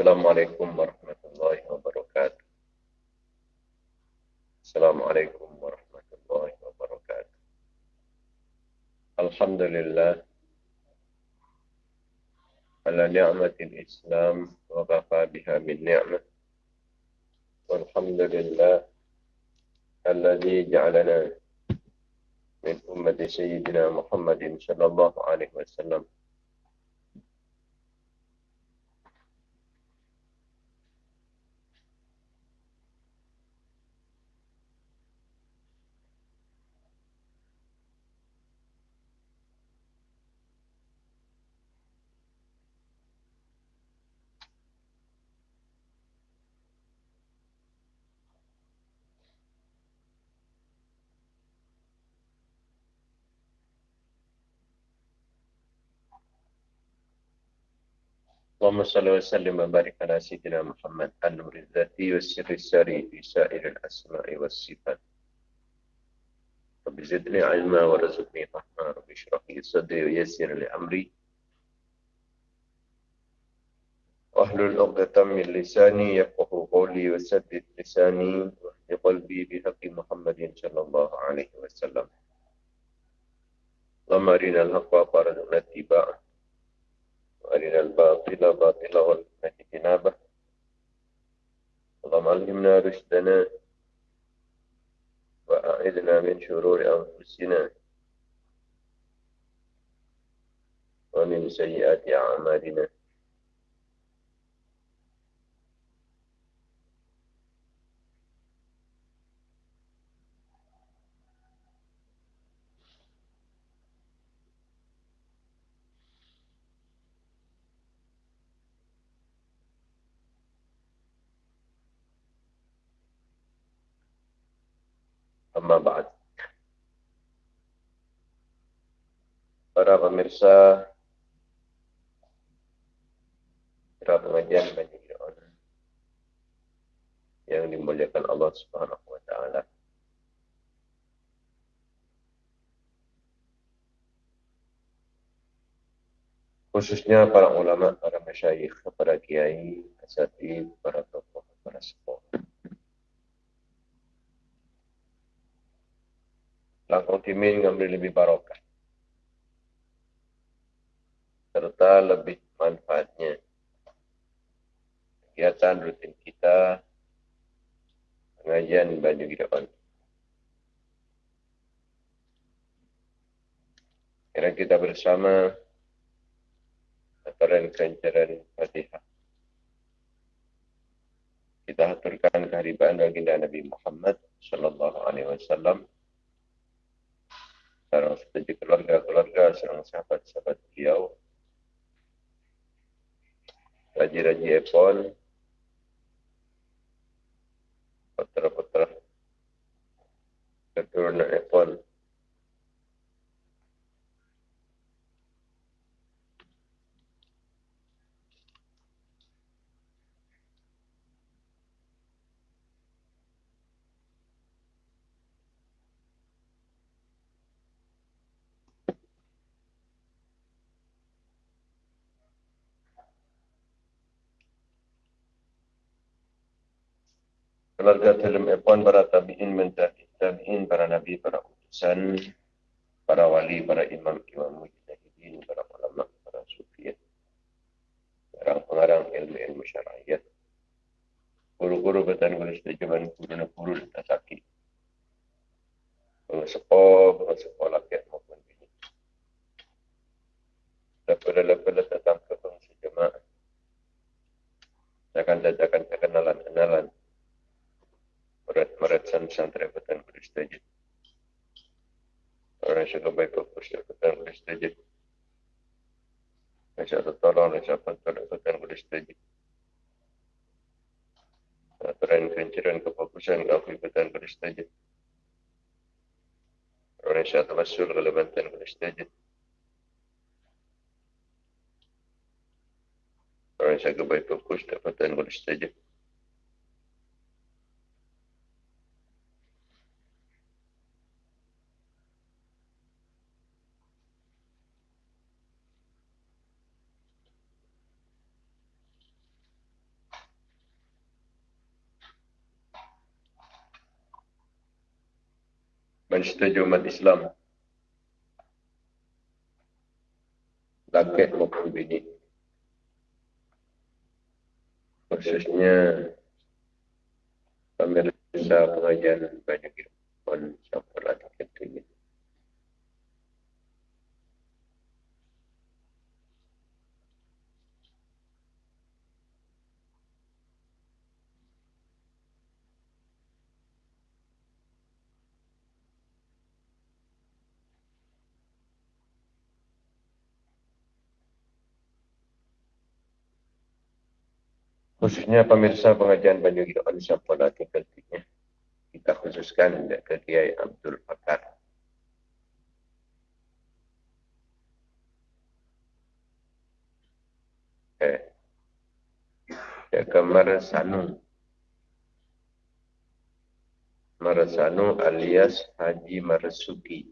السلام عليكم ورحمة الله وبركاته. السلام عليكم ورحمة الله وبركاته. الحمد لله على نعمة الإسلام وغفى بها من نعمة والحمد لله الذي جعلنا من أمة سيدنا محمد صلى الله عليه وسلم اللهم صل وسلم وبارك على سيدنا محمد النور الذاتي والسر السري في سائر الأسماء والصفات. رب زدني علما ورزقني فهما رب اشرح لي صدري ويسر لي أمري. واحلل عقدة من لساني يفقه قولي وسدد لساني واهد قلبي بحق محمد صلى الله عليه وسلم. اللهم أرنا الحق وارزقنا اتباعه وأرنا الباطل باطلا وارزقنا اجتنابه اللهم علمنا رشدنا وأعذنا من شرور أنفسنا ومن سيئات أعمالنا. Para pemirsa para pengajian bagi orang yang dimuliakan Allah Subhanahu wa taala. Khususnya para ulama, para masyayikh, para kiai, asatid, para tokoh, para sepuh. langkah timin ngambil lebih barokah. Serta lebih manfaatnya. Kegiatan rutin kita, pengajian baju gidapan. Kira kita bersama aturan kencaran Fatihah. Kita aturkan kehadiran baginda Nabi Muhammad sallallahu alaihi wasallam sekarang setuju keluarga-keluarga, seorang sahabat-sahabat beliau, raja-raja Epon, putra-putra. Keturunan Epon, keluarga dalam Epon para tabi'in mentahid tabi'in para nabi para utusan para wali para imam imam mujtahidin para ulama para sufi orang pengarang ilmu ilmu syariah guru-guru betan guru setujuan guru na guru dan tasaki pengesepo pengesepo lakiat maupun bini lepas-lepas datang ke pengisi jemaah akan dadakan kenalan-kenalan murid-murid santri betul beristajid. Orang yang baik fokus dapatkan boleh setuju. Insya Allah tolong dan siapa dapatkan boleh setuju. Aturan kehancuran kefokusan kau ikutan boleh setuju. Orang yang syaitan masul kalau bantuan boleh setuju. Orang yang syaitan baik fokus dapatkan boleh setuju. Mensetuju umat Islam. Laki maupun bini. Khususnya pemirsa pengajian banyak ilmu siapa lagi ketunya. Khususnya pemirsa pengajian Banyu Gidoan siapa lagi ketiknya kita khususkan ke Kiai Abdul Fakar. Eh, ya ke Marasanu. Alias Haji Marasuki.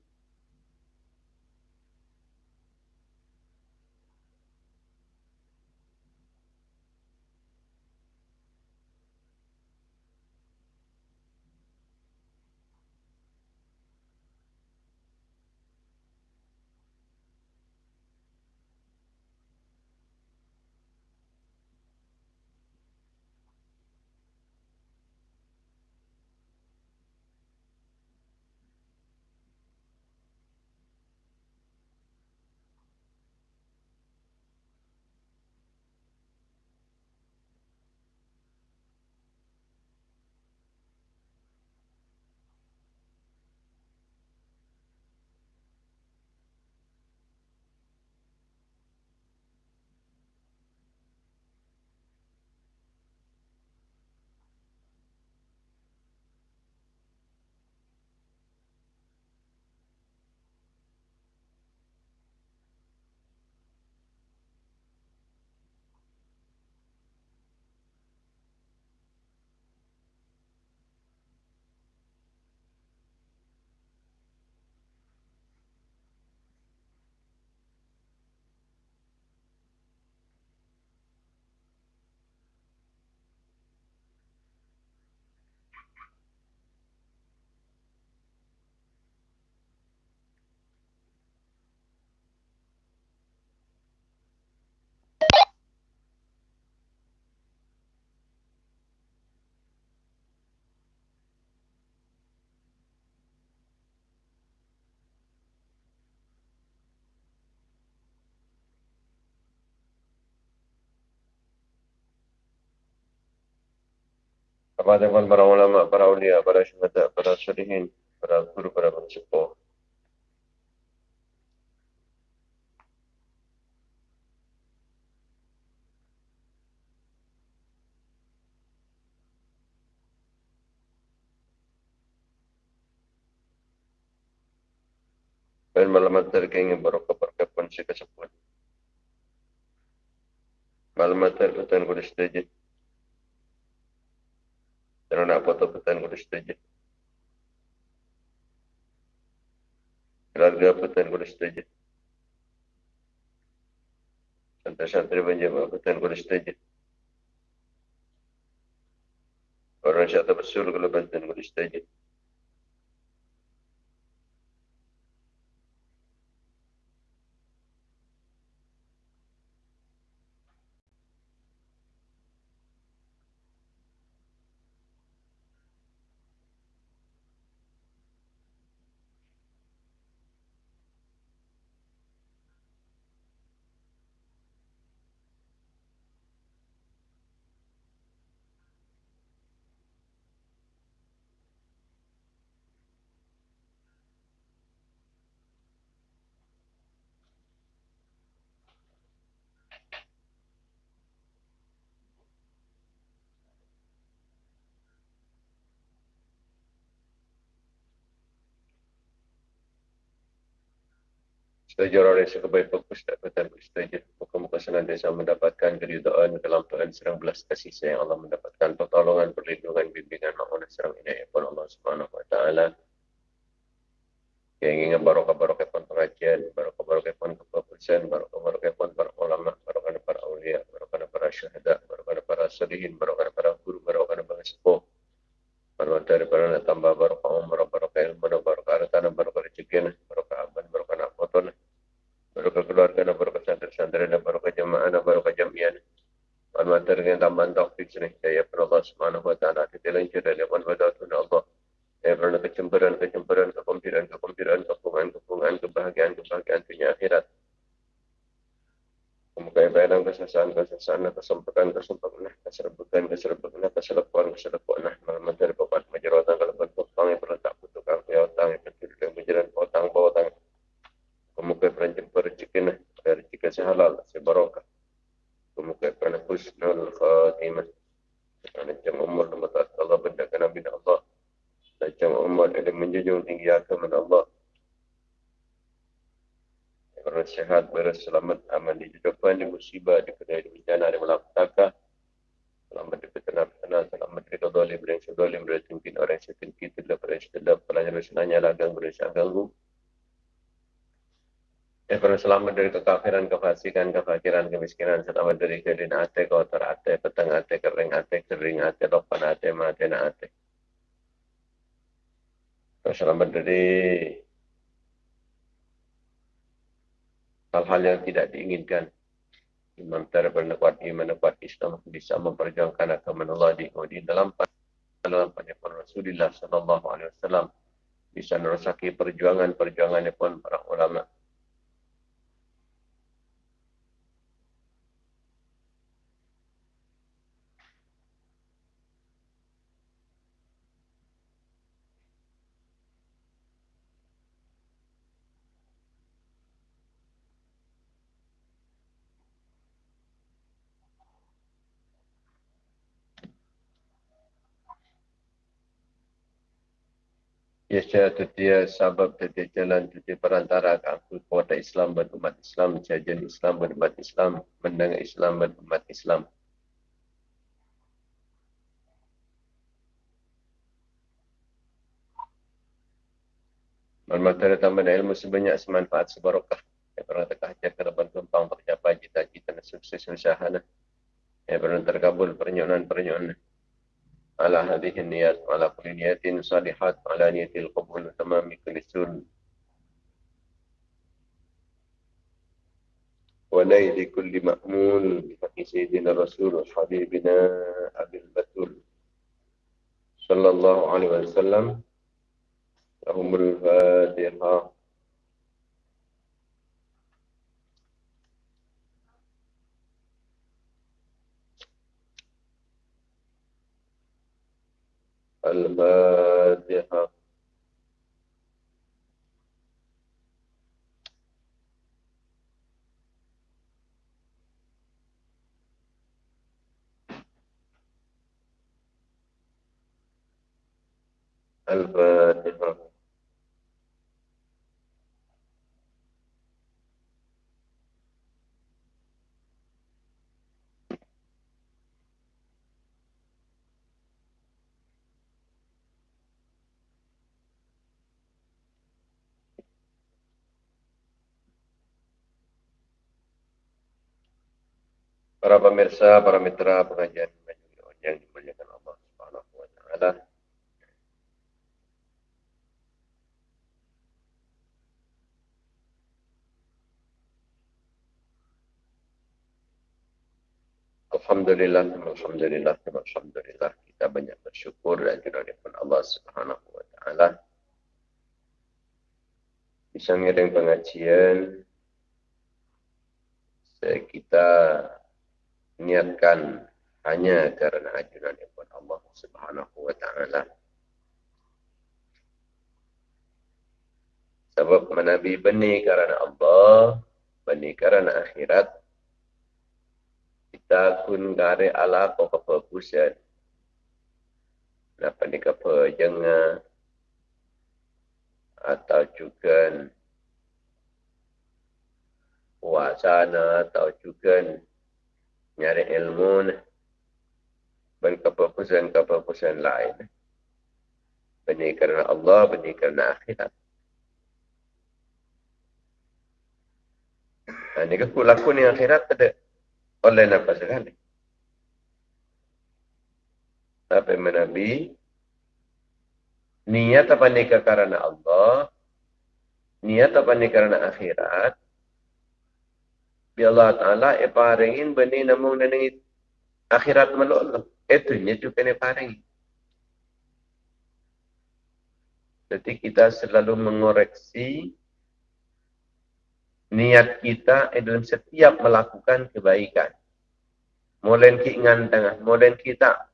Kepada para ulama, para ulia, para syuhada, para syarihin, para guru, para pencepo. Dan malamat terkengi barokah berkapan si kesempatan. Malamat terkengi kudu setuju. Dan nak foto petan kudu setuju. Keluarga petan kudu setuju. Santri-santri penjama petan kudu setuju. Orang syaitan bersul kalau bantuan kudu setuju. Setuju orang yang sekebaik fokus tak kata setuju. Muka-muka senantiasa mendapatkan keridhaan, kelampaan, serang belas kasih sayang Allah mendapatkan pertolongan, perlindungan, bimbingan, maafkan serang inayah pun Allah Subhanahu Wa Taala. Yang ingin barokah-barokah pun pengajian, barokah-barokah pun keputusan, barokah-barokah pun para ulama, barokah para awliya, barokah para syuhada, barokah para salihin, barokah para guru, barokah para sepuh. Barokah para tambah barokah umrah, barokah ilmu, barokah harta, barokah rezeki, barokah aman, barokah nafkah, barokah keluarga dan barokah santri-santri dan barokah jemaah dan barokah jamiah. Alhamdulillah dengan tambahan taufik sini. Ya Allah Subhanahu wa taala kita lanjut dari apa wadatun Allah. Ya pernah kecemburuan, kecemburuan, kekompiran, kekompiran, kepungan, kepungan, kebahagiaan, kebahagiaan dunia akhirat. Kemudian bayaran kesasaan, kesasaan, kesempatan, kesempatan, keserbukan, keserbukan, keselepuan, keselepuan, malam dari bapak majerotan, kalau berpotong yang pernah tak butuhkan, ya otang, yang kecil, yang berjalan, potang, potang, Kemuka perancam rezeki nah, rezeki sehalal, sebarokah. Kemuka kerana husnul khatimah. Kerana jam umur dan mata Allah bendakan Nabi Allah. Dan jam umur ada menjunjung tinggi agama Allah. Kerana sehat, beres, selamat, aman di depan, di musibah, di kedai, di bencana, di malapetaka. Selamat di petana-petana, selamat di kedolim, beri sedolim, beri tingkin orang yang setinggi, tidak beri sedap, pelajar senanya lagang, beri ganggu. Ya pernah selamat dari kekafiran, kefasikan, kefakiran, kemiskinan, selamat dari kedin ate, kotor ate, petang ate, kering ate, kering ate, lopan ate, mate na ate. Selamat dari hal-hal yang tidak diinginkan. Imam Tarbal kuat iman kuat Islam bisa memperjuangkan agama Allah di, di dalam dalam penyampaian Rasulullah Sallallahu Alaihi Wasallam bisa merosaki perjuangan-perjuangan pun para ulama Syaitu dia sabab dia jalan dia perantara aku kuat Islam dan umat Islam, jajan Islam dan umat Islam, mendengar Islam dan umat Islam. Malmata tambah ilmu sebanyak semanfaat sebarokah. Ya pernah terkajar ke depan tumpang tercapai cita-cita dan sukses usaha. Ya pernah terkabul pernyonan-pernyonan. على هذه النيات وعلى كل نية صالحات وعلى نية القبول وتمام كل سن ونيل كل مأمول بحق سيدنا الرسول وحبيبنا أبي البتول صلى الله عليه وسلم. لهم الفاتحة. الفاتحة. الفاتحة. Para pemirsa, para mitra pengajian yang dimuliakan Allah Subhanahu wa taala. Alhamdulillah, Alhamdulillah, Alhamdulillah. Kita banyak bersyukur dan juga pun Allah Subhanahu wa taala. Bisa ngiring pengajian kita niatkan hanya karena ajunan ibu Allah Subhanahu wa taala. Sebab menabi benih karena Allah, benih karena akhirat. Kita kun gare ala ko kepepusan. Napa ni kepejenga atau juga puasa na atau juga nyari ilmu dan keputusan-keputusan lain. Benih kerana Allah, benih kerana akhirat. Nah, ini aku laku ni akhirat ada oleh apa sekali. Tapi menabi niat apa nikah kerana Allah, niat apa nikah kerana akhirat, Bi Allah Ta'ala e paringin benih namun nengi akhirat melolo. Itu nya juga ne paringin. Jadi kita selalu mengoreksi niat kita dalam setiap melakukan kebaikan. Molen ki ngan tengah, molen kita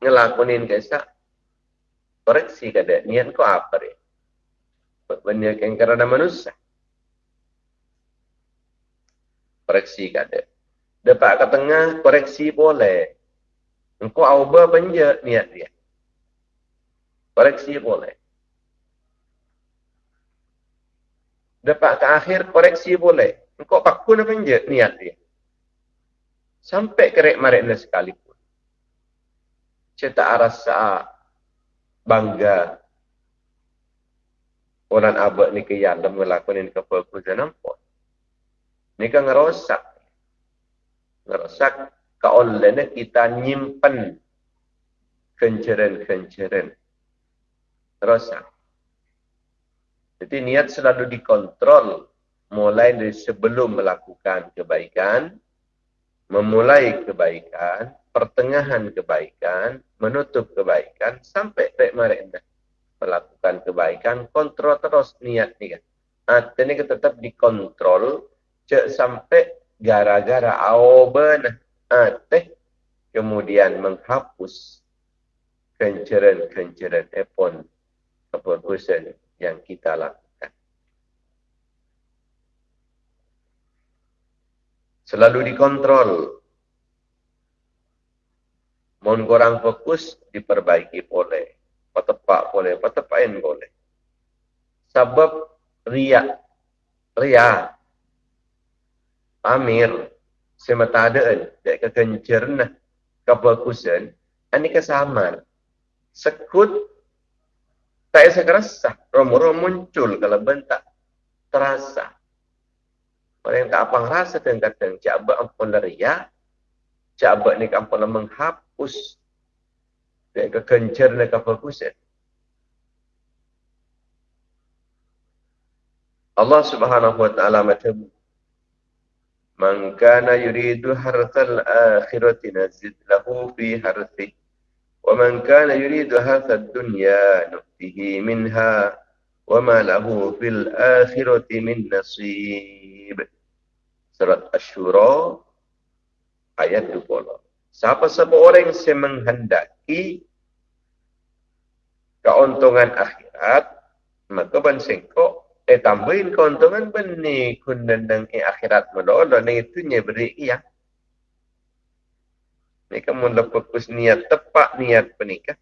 ngelakuin kesa koreksi kada niat ko apa re. Benda yang kerana manusia koreksi kada. Dapat ke tengah, koreksi boleh. Engkau auba penja niat dia. Koreksi boleh. Dapat ke akhir, koreksi boleh. Engkau pakun penja niat dia. Sampai kerek marekna sekalipun. Cetak rasa bangga orang abad ni ke yang melakukan keperluan nampak. Kan ngerosak. Ngerosak keolehnya kita nyimpen kenceran-kenceran. Ngerosak. Jadi niat selalu dikontrol mulai dari sebelum melakukan kebaikan, memulai kebaikan, pertengahan kebaikan, menutup kebaikan, sampai mereka melakukan kebaikan, kontrol terus niat ni kan. Ini tetap dikontrol cek sampai gara-gara aoban ateh kemudian menghapus kenceran-kenceran epon keputusan yang kita lakukan. Selalu dikontrol. Mohon kurang fokus, diperbaiki boleh. Petepak boleh, petepain boleh. Sebab riak. Riak amir. Sematadaan dek kekencerna kebagusan ini kesamaan sekut. Tak sekerasa rom-rom muncul kalau bentak. Terasa. Orang tak apa rasa tentang kata cabak ampun ria cabak ni ampun menghapus. Dek kekencerna kebagusan Allah Subhanahu wa taala macam Man kana yuridu harthal akhirati nazid lahu fi harthi. Wa man kana yuridu harthad dunya nuktihi minha. Wa ma lahu fil akhirati min nasib. Surat Ashura ayat 20. Siapa-siapa orang yang menghendaki keuntungan akhirat, maka bansengkok eh tambahin keuntungan benih kun nendang eh akhirat melolo ni itu nya beri iya ni kamu lepas kus niat tepat niat penikah.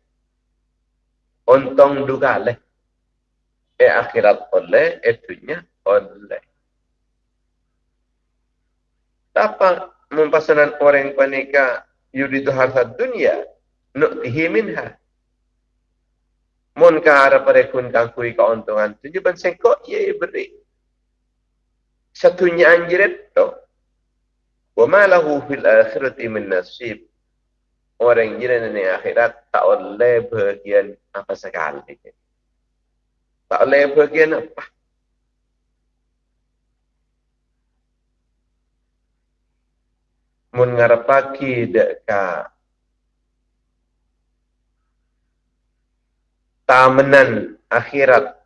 Untung juga leh. Eh akhirat oleh itu nya oleh. Apa mempasanan orang penikah yuridu harta dunia nuktihi minha Mun ka ara pare kun kang kui keuntungan tu je benseng kok ye beri. Satunya anjiret to. Wa ma lahu fil akhirati min nasib. Orang jiran ni akhirat tak oleh bagian apa sekali. Tak oleh bagian apa. Mun ngarepaki dek tamenan akhirat.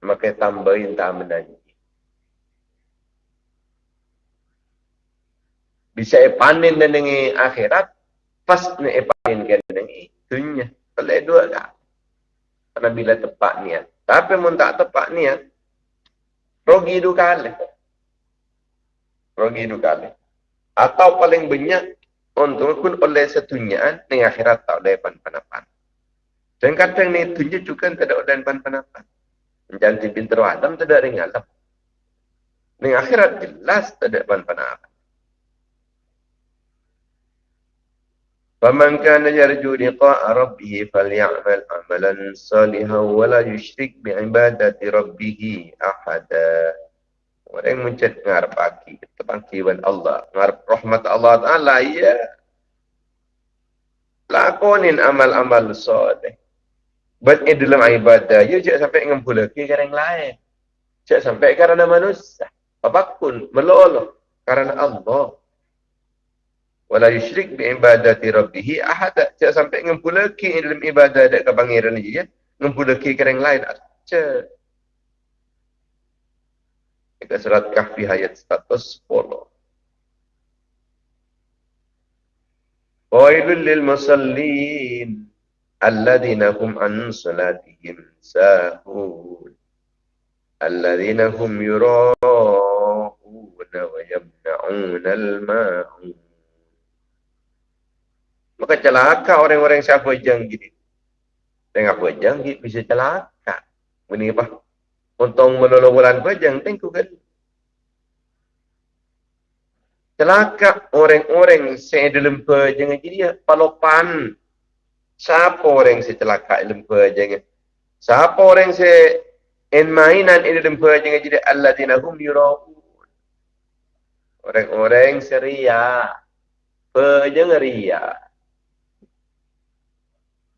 Maka tambahin tamenan bisa panen dan dengan akhirat pas ni panen kan dengan dunia boleh dua tak karena bila tepat niat. Tapi mun tak tepat niat rogi dua kali rogi dua kali atau paling banyak untuk pun oleh setunyaan dengan akhirat tak boleh pan-panapan. Dan kadang ni tunjuk juga tidak ada dan pan panapan. Menjanji pintar Adam tidak ada ngalam. Ning akhirat jelas tak ada pan-pan فمن كان يرجو لقاء ربه فليعمل عملا صالحا ولا يشرك بعبادة ربه أحدا Orang yang mencet ngarep pagi, kebangkitan Allah, ngarep rahmat Allah Ta'ala, ya. Lakonin amal-amal soleh. Buat ini dalam ibadah, ya jangan sampai ngumpul lagi ke yang lain. Jangan sampai kerana manusia. Apapun, meloloh. Karena Allah wala yusyrik bi ibadati rabbih ahad cak sampai ngempulaki dalam ibadah dak ke pangeran dia ya ngempulaki ke yang lain aja Dekat surat kahfi ayat 110 Wailul lil musallin alladhina hum an salatihim sahun alladhina hum yura'una wa yamna'una al-ma'un Maka celaka orang-orang siapa jangkit. Tengah apa jangkit bisa celaka. Ini apa? Untung menolong bulan pejang, tengku kan. Celaka orang-orang saya dalam pejang jadi palopan. Siapa orang saya celaka dalam pejang? Siapa orang saya en mainan ini dalam pejang jadi Allah dinahum yurahun. Orang-orang seria. Ria.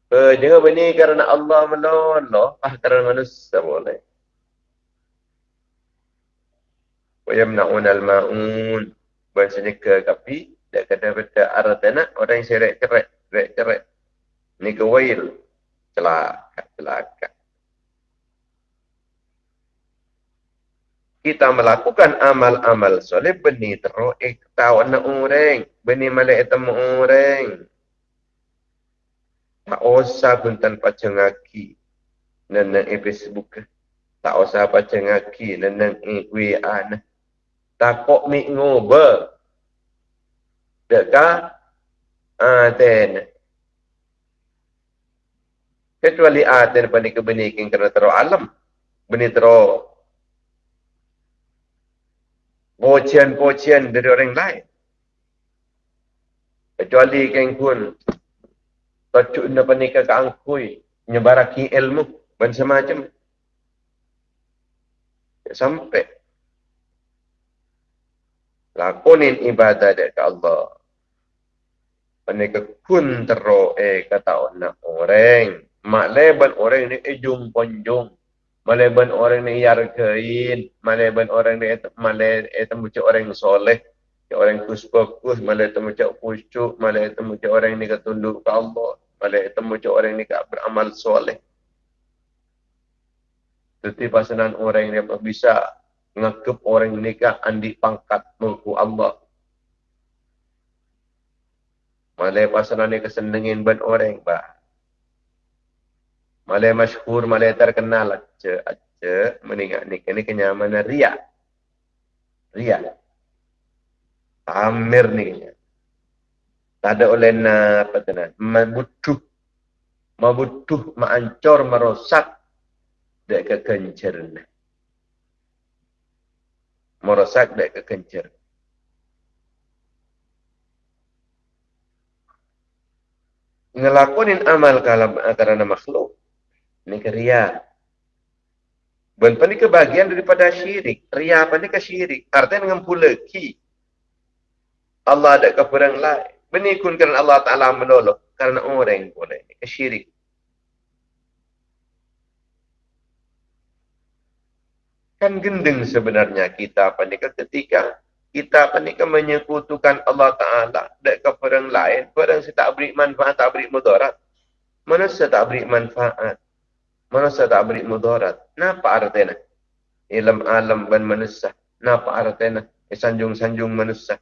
Uh, jangan bani kerana Allah menolong, ah kerana manusia boleh. Wayamna'un al-ma'un. Bahasanya ke kapi, dia kata pada aratana, orang yang serik cerak. Ini ke wail. Celaka, celaka. Kita melakukan amal-amal soleh, benih teruk, eh, tahu anak orang, benih malaikat orang. Tak usah pun tanpa cengaki. Nenang e Facebook. Tak usah apa cengaki. Nenang e WA. Tak kok mi ngoba. Dekat. Aten. Kecuali aten pada kebenikan kerana teruk alam. Benih teruk. Pocian-pocian dari orang lain. Kecuali keng pun Tajuk ina panika ka angkui. Nyebaraki ilmu. Dan semacam. Sampai. Lakonin ibadah ke Allah. Panika kun eh kata orang orang. Mak leban orang ni ejung ponjung. Maleban orang ni yar kain. Maleban orang ni malai etam orang soleh orang malah itu macam khusyuk, malah itu macam orang ini ketunduk ke Allah, malah itu macam orang ini beramal soleh. Jadi pasanan orang ini bisa ngekep orang ini ke andi pangkat mengku Allah. Malah pasanan ini kesenengin ban orang, bah. Malah masyhur, malah terkenal, aja, aja, meninggal ni, ini kenyamanan ria. Ria. Amir ni. Tak ada oleh na apa tu nak. Mabutuh. Mabutuh, maancor, merosak. Dek ke kencer ni. Merosak dek ke kencer. Ngelakonin amal kalam karena makhluk. Ini keria. Bukan ini kebahagiaan daripada syirik. Ria apa ini ke syirik. Artinya dengan pula ki. Allah ada kepada yang lain. Benikun kerana Allah Ta'ala menolong. Kerana orang boleh. Syirik. Kan gendeng sebenarnya kita panika ketika kita panika menyekutukan Allah Ta'ala dan kepada yang lain. Kepada yang tak beri manfaat, tak beri mudarat. Manusia tak beri manfaat. Manusia tak beri mudarat. Napa artinya? Ilm alam dan manusia. Napa artinya? Sanjung-sanjung manusia.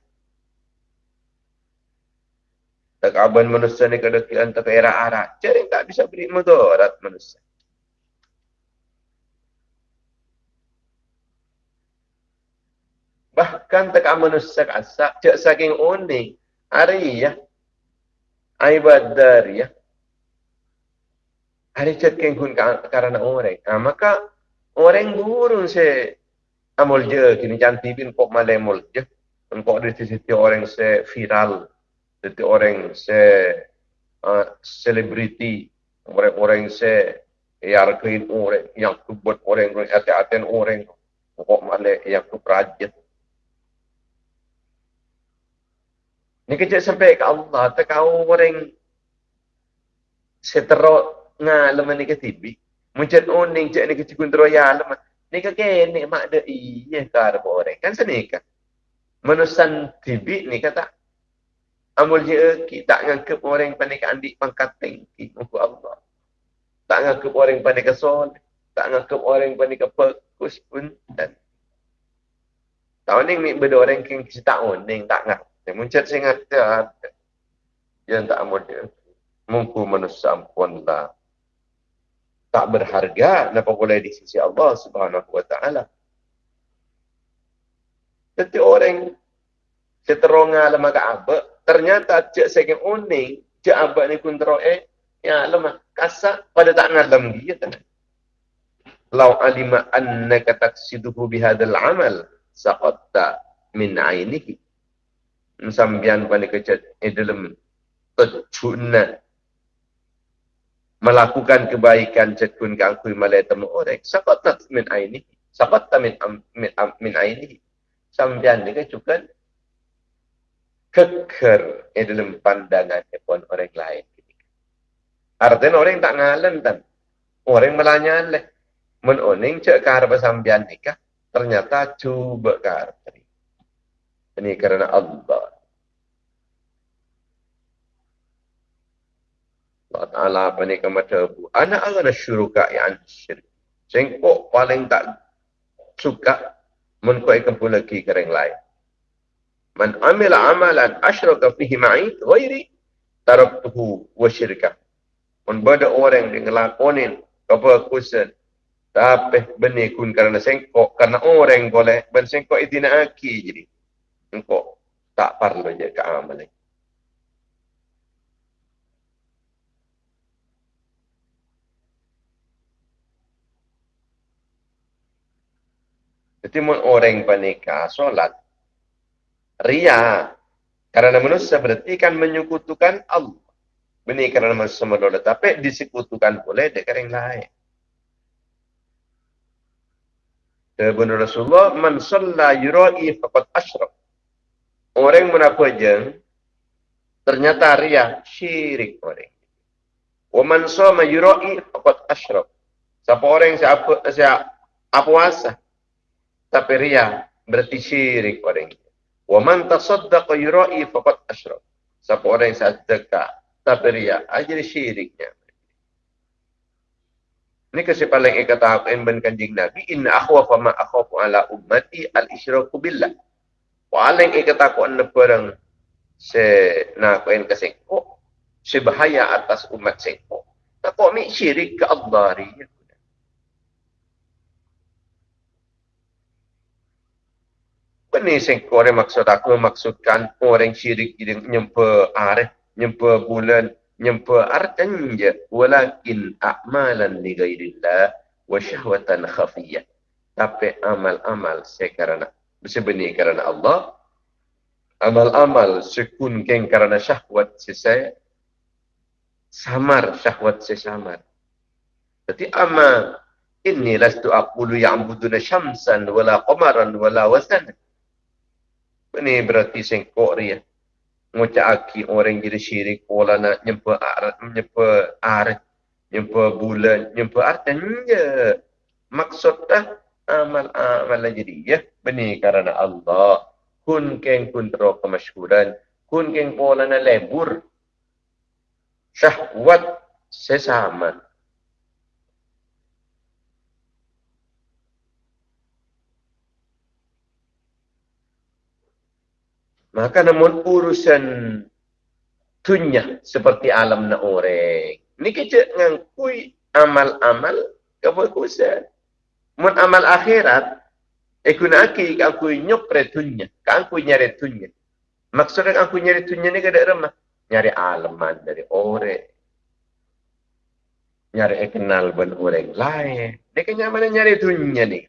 Takaban manusia ni kada kian tak era arah. Jadi tak bisa beri mudarat manusia. Bahkan tak manusia kasak. Cak saking unik. Hari ya. Ibadah Hari cak kengkun karena orang. Ha, maka orang burung se amol je kini cantik bin kok malemol je. Engkau ada sisi orang se viral, sisi orang se selebriti, uh, orang-orang se yarkain orang yang buat orang orang hati-hatian orang kok male yang keprajat. Ni kecil sampai ke Allah, tak kau orang seterok ngalam ni ke tibi. Macam oning cek ni kecil kun teroya. Ni ke ni mak de iya kar orang. Kan senika. Menusan tibi ni kata amul je kita ngangkep orang pandai ke andik pangkat tinggi untuk Allah. Tak ngangkep orang pandai ke sol. Tak ngangkep orang pandai ke pekus pun. Dan Tahu ni mi benda orang yang tak oning tak ngak. Muncul saya ngata yang tak mudah. Mungkin manusia ampun lah tak berharga napa boleh di sisi Allah Subhanahu wa taala. Jadi orang seteronga lama Ka'bah, ternyata cek saya uning, cek abak ni pun teroe, ya lemah kasa pada tak ngalam dia tenang. Lau alima annaka taksiduhu bihadal amal, saqatta min ainihi. Sambian pada kecet, eh dalam kecunat melakukan kebaikan cekun ke aku malai temu orang. Sakat min aini? Sakat min min min aini? Sambian ni kecukan keker di dalam pandangan pun orang lain. Artinya orang tak ngalen tan orang melanya leh. Men oning cek kar sambian nikah ternyata cuba kar ini karena Allah Allah Ta'ala apa ni kemata bu. Anak agak syuruka yang syirik. Sengkok paling tak suka menkuaikan pula ki kering lain. Man amila amalan asyraka fihi ma'i ghairi taraktuhu wa syirka. Man bada orang yang ngelakonin apa kusen tapi benih kun kerana sengkok kerana orang boleh ben sengkok itu nak aki jadi engkau tak perlu je ke amalan Jadi orang panika solat ria karena manusia berarti kan menyekutukan Allah. Ini karena manusia menolak tapi disekutukan boleh dengan yang lain. Ibn Rasulullah man salla yurai faqad asyraf. Orang menapa jeng ternyata ria syirik orang. Wa man sama yurai faqad asyraf. Siapa orang siapa siapa apa puasa tapi ria berarti syirik orang itu. Wa man tasaddaqa yura'i faqad asyrak. Siapa orang yang sedekah tapi ria, ajar syiriknya. Ini kasi paling ikata aku ben kanjing Nabi, inna akhwafa ma akhwafu ala ummati al-isyraku billah. Paling ikata aku anda perang se na ko en kasengko, se bahaya atas umat sengko. Tak kok mi syirik ke Allah ria. Ini sengkau orang maksud aku maksudkan orang syirik yang nyempa arif, nyempa bulan, nyempa artanja walakin a'malan li ghairillah wa syahwatan khafiyah. Tapi amal-amal sekarang sebenarnya kerana Allah amal-amal sekun keng kerana syahwat sesai samar syahwat sesamar. Jadi amal ini lastu aqulu ya'buduna syamsan wala qamaran wala wasan. Ini berarti sengkok dia. Ngucap aki orang jadi syirik. Pola nak nyempa arat, nyempa arat, nyempa bulan, nyempa artanya. Maksud dah amal-amal jadi ya. Benih kerana Allah. Kun keng kun teruk kemasyuran. Kun keng pola nak lebur. Syahwat sesama. Maka namun urusan dunia seperti alam na orang. Ni kita ngangkui amal-amal kebagusan. Mun amal akhirat, aku nak aki aku nyopre dunia. Kan aku nyari dunia. Maksudnya aku nyari dunia ni kada remah. Nyari alaman dari orang. Nyari kenal ben orang lain. Dia mana nyari dunia ni.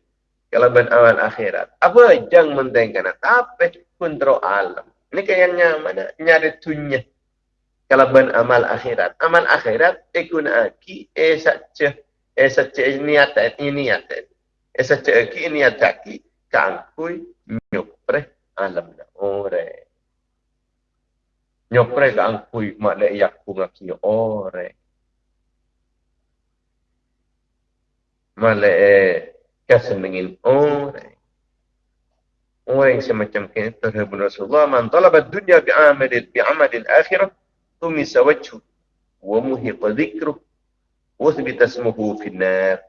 Kalau amal akhirat. Apa jang mentengkan tapi kontrol alam. Ini kayaknya mana nyari tunya. Kalau amal akhirat. Amal akhirat ikun aki eh saja eh niat ini niat. Eh saja aki niat aki kangkui nyupre alam na ore. Nyopre kangkui mak le yak pungaki ore. Male eh kesenengin orang. Orang semacam ini terhubung Rasulullah. Man talabat dunia bi'amadil bi'amadil akhirah. Tumisa wajhu. Wa muhiqa dhikruh. Wa thbita smuhu finnar.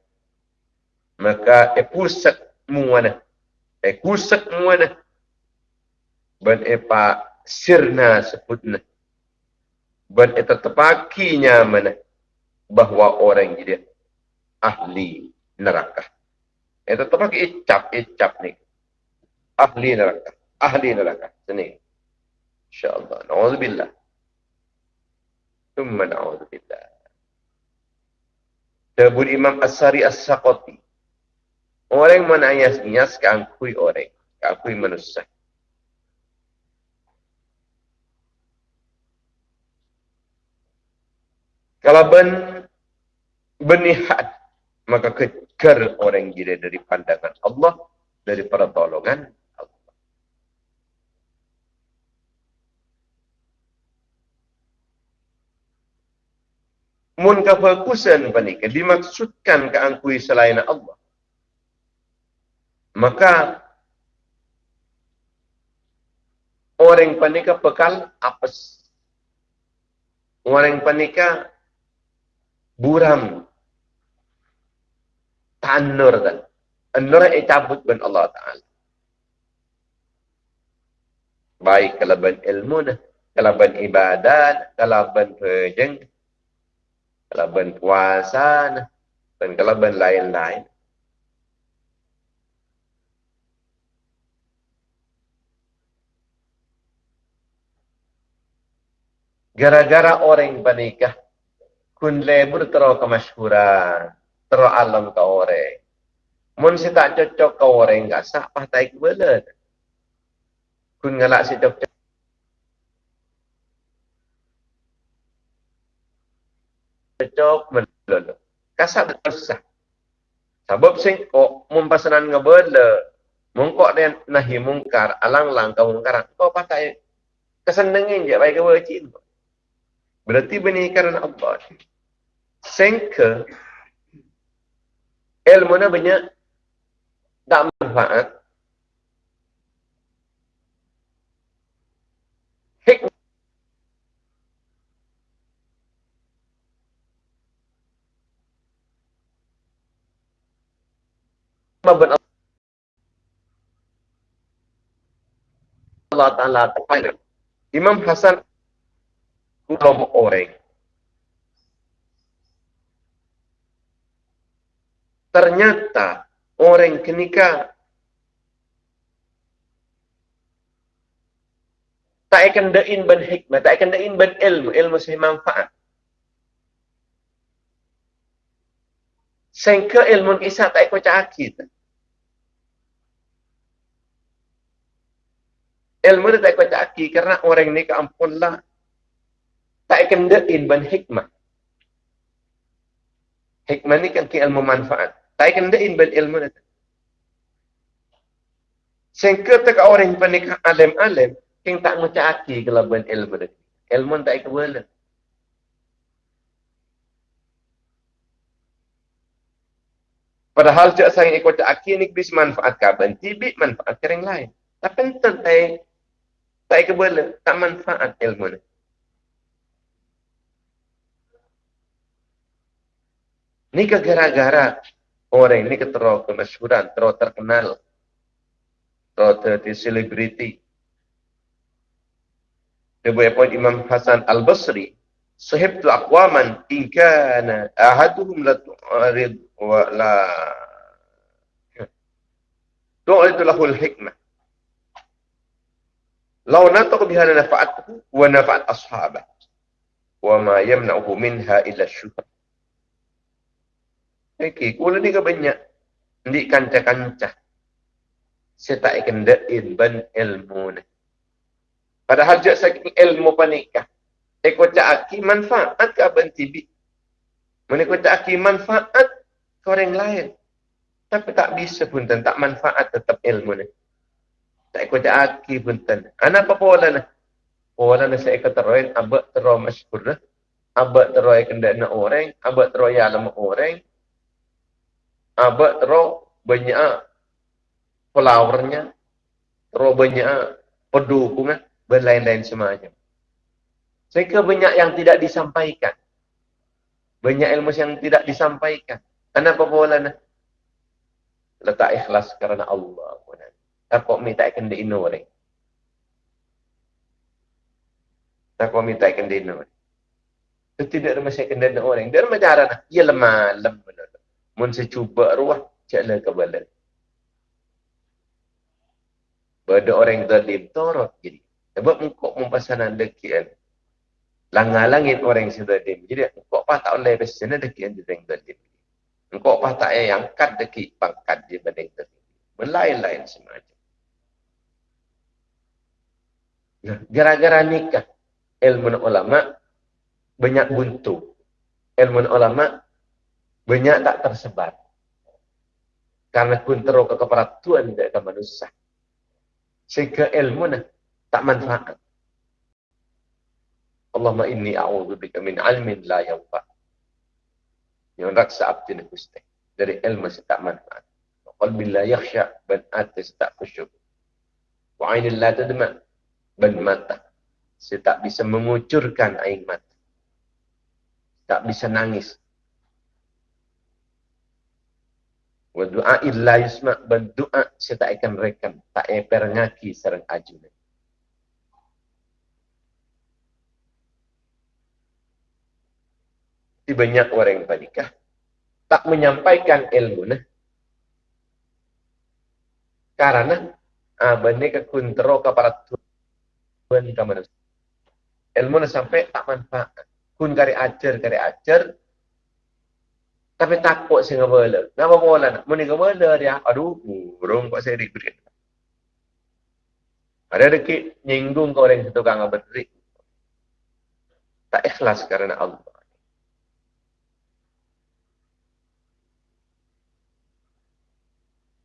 Maka epulsak muwana. Epulsak muwana. Ban epa sirna sebutna. Ban eta tepakinya mana. Bahawa orang jadi ahli neraka. Itu tu pakai icap, icap ni. Ahli neraka. Ahli neraka. Sini. InsyaAllah. Na'udzubillah. Tumma na'udzubillah. Tabur Imam As-Sari As-Saqati. Orang mana ayas-nias kangkui orang. Kangkui manusia. Kalau ben benihat maka kejar orang gila dari pandangan Allah dari pertolongan Allah. Mun kefokusan panika dimaksudkan keangkui selain Allah. Maka orang panika bekal apes. Orang panika buram tanur kan. Nur yang cabut ben Allah Ta'ala. Baik kalaban ilmu dah. Kalaban ibadat. Kalaban pejeng. Kalaban puasa nah. Dan kalaban lain-lain. Gara-gara orang panikah. Kun lebur terlalu kemasyuran terus alam ke orang. Mun si tak cocok ke orang enggak sah patai ke bela. Kun ngalak si cocok. Cocok bela. Kasak bersah. Sebab sing kok mun pasanan ngebela. Mungkok dia nahi mungkar, alang-lang kau mungkar. Kau pakai kesenengin je baik ke wajib. Berarti benih kerana Allah. Sengke ilmu ni banyak tak manfaat. Hikmah. Allah Ta'ala Imam Hasan Ulama orang ternyata orang kenika tak akan dain ban hikmah, tak akan dain ban ilmu, ilmu sih manfaat. Sehingga ilmu kisah tak ikut cakit. Ilmu tak ikut cakit kerana orang ni keampunlah tak akan dain ban hikmah. Hikmah ni kan ke ilmu manfaat. Akan dain bil ilmu ni. Sehingga tak orang yang alim-alim, yang tak mencaki kelabuan ilmu ni. Ilmu tak ikut. Padahal cak saya ikut aki ni bisa manfaat kaban, tibik manfaat kering lain. Tapi entah tak tak ikut tak manfaat ilmu ni. Ni gara-gara orang ini terlalu kemasyuran, terlalu terkenal, terlalu terlalu selebriti. Sebuah poin Imam Hasan Al-Basri, Sahib tu akwaman inkana ahaduhum la tu'arid wa la tu'arid lahul hikmah. Lau natak biha nafa'atuhu wa nafa'at ashabah. Wa ma yamna'uhu minha illa syuhar. Okey, kula ni ke banyak. Di kancah-kancah. saya tak akan dain ban ilmu ni. Padahal jat saking ilmu panikah. Eko cak aki manfaat ke abang tibi. Mereka tak aki manfaat ke orang lain. Tapi tak bisa pun tak manfaat tetap ilmu ni. Tak eko cak aki pun tan. Anak apa pola ni? Pola ni saya kata roin abak terlalu masyukur. Abak terlalu kena nak orang. Abak terlalu alam orang. Abak terlalu banyak flowernya, terlalu banyak pendukungan, berlain-lain semuanya. Sehingga banyak yang tidak disampaikan. Banyak ilmu yang tidak disampaikan. Kenapa bola nak? Letak ikhlas kerana Allah. Tak minta ikan di inore. Tak minta ikan di inore. Itu tidak ada masalah ikan di orang. Dia macam cara nak. Ia lemah, lemah. Mun secuba ruah, caklah kebalik. Bada orang yang zalim, torot jadi. Sebab engkau mempasanan dekian. Langgar-langit orang yang zalim. Jadi engkau apa tak boleh dekian di orang zalim. Engkau apa tak yang angkat deki pangkat di banding zalim. Berlain-lain semacam. Nah, gara-gara nikah, ilmu ulama banyak buntu. Ilmu ulama banyak tak tersebar. Karena pun teruk keperatuan dari manusia sehingga ilmu nak tak manfaat. Allahumma inni a'udhu bika min ilmin la yanfa. Yang raksa abdi ni kusti. Dari ilmu tak manfaat. Qalbi la yakhsha ban atas tak khusyuk. Wa ainin la tadma ban mata. Saya tak bisa mengucurkan air mata. Tak bisa nangis. Du'a illa yusma ban doa saya tak akan rekam tak eper ngaki serang ajun. Di banyak orang yang panikah tak menyampaikan ilmu nah. Karena ah bani ke kuntro ke para tuan ke manusia ilmu sampai tak manfaat. Kun kari ajar kari ajar tapi takut saya ngebala. Kenapa bola nak? Mana ngebala dia? Aduh, burung kok saya diberi. Ada deki nyinggung ke orang yang tukang berdiri. Tak ikhlas kerana Allah.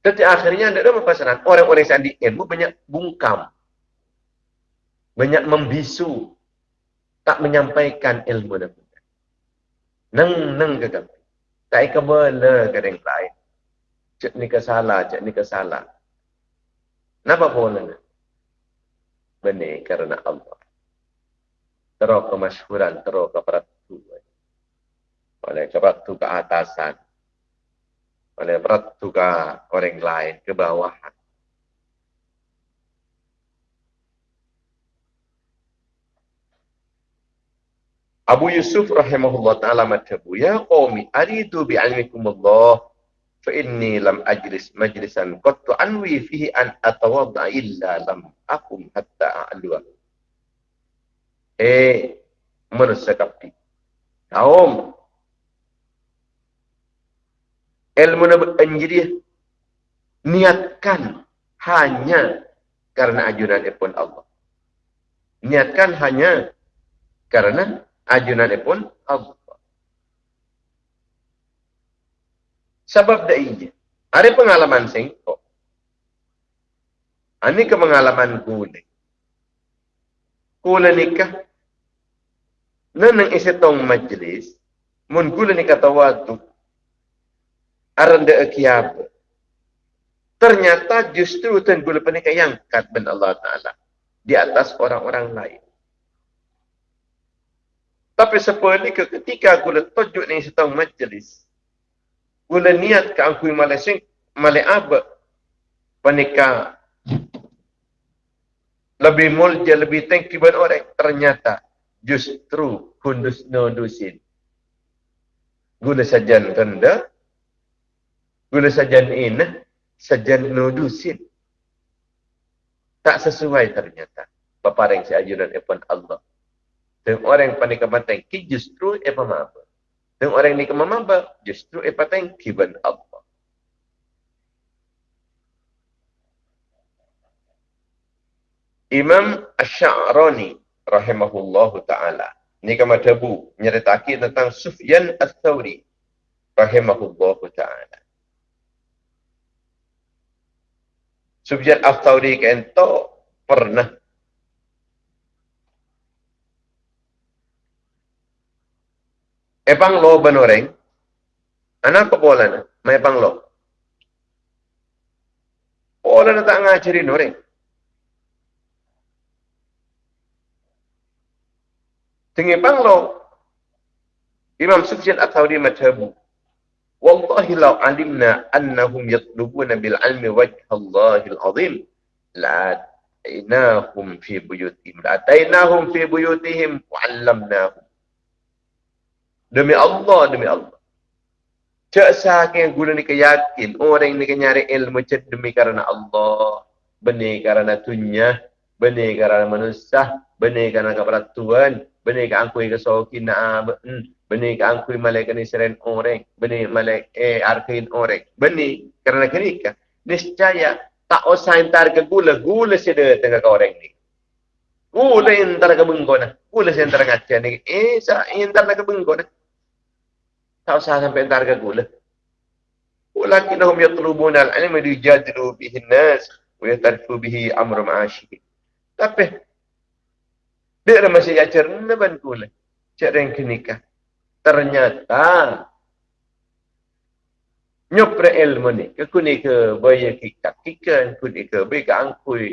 Tapi akhirnya ada masalah. Orang-orang yang di ilmu banyak bungkam. Banyak membisu. Tak menyampaikan ilmu. Neng, neng kegambar. Tak ke bela ke yang lain. Cik ni kesalah, cik ni kesalah. Kenapa boleh? Benih kerana Allah. Teruk kemasyhuran, teruk ke peratu. Oleh ke peratu ke atasan. Oleh peratu ke orang lain, ke bawahan. Abu Yusuf rahimahullah ta'ala matabu, Ya qawmi, aridu bi'almikum Allah, fa inni lam ajlis majlisan qattu anwi fihi an atawadda illa lam akum hatta a'luwa. Eh, manusia kapti. Kaum, ilmu nabi anjiri, niatkan hanya karena ajunan ipun Allah. Niatkan hanya karena ajunan pun Allah. Sebab dah ini. Ada pengalaman singkok. Ini ke pengalaman kule. Kule nikah. Nanang isetong majlis. Mun kule nikah tawadu. Aranda akiyab. Ternyata justru tuan kule penikah yang kat ben Allah Ta'ala. Di atas orang-orang lain. Tapi ke ketika aku dah tujuk ni setahun majlis. Gula niat ke aku Malaysia, Malay Abba. Panika. Lebih mulja, lebih tengki buat orang. Ternyata justru kundus nodusin. Gula sajan tanda. Gula sajan ina. Sajan nodusin. Tak sesuai ternyata. Paparing si ajuran Allah. Dan orang yang panik kematang, ki justru apa maba. Dan orang ni kemamaba, justru apa tang kiban Allah. Imam Ash-Sha'rani rahimahullahu taala. Ini kama tabu nyeritaki tentang Sufyan Ats-Tsauri rahimahullahu taala. Sufyan Ats-Tsauri kento pernah Epang lo benoreng. Anak apa pola na? May pang lo. Pola na tak ngajarin orang. Tinggi panglo. Imam Sufyan At-Thawri madhabu. Wallahi law alimna annahum yatlubuna bil ilmi wajha Allahil azim. La atainahum fi buyutihim. La atainahum fi buyutihim wa allamnahum. Demi Allah, demi Allah. Cak sahaja guna ni yakin orang ni nyari ilmu cek demi karena Allah. Benih karena dunia. Benih karena manusia. Benih karena kepada Tuhan benih ka angkui ka soki na hmm, benih ka angkui malaikat ni seren orang benih malaikat eh arkain orang benih kerana kenika niscaya tak usah entar ke gula gula sida tengah ka orang ni gula entar ke bengkona gula entar ngaca ni eh entar ke bengkona tak usah sampai entar gula. Walakinahum yatlubuna al-ilma liyajadilu bihi an-nas wa yatarfu bihi amr ma'ashih. Tapi dia masih ya cerna ban gula. Cara yang kenikah. Ternyata nyopre ilmu ni ke kuni ke baya kita kika kuni ke baya ke angkui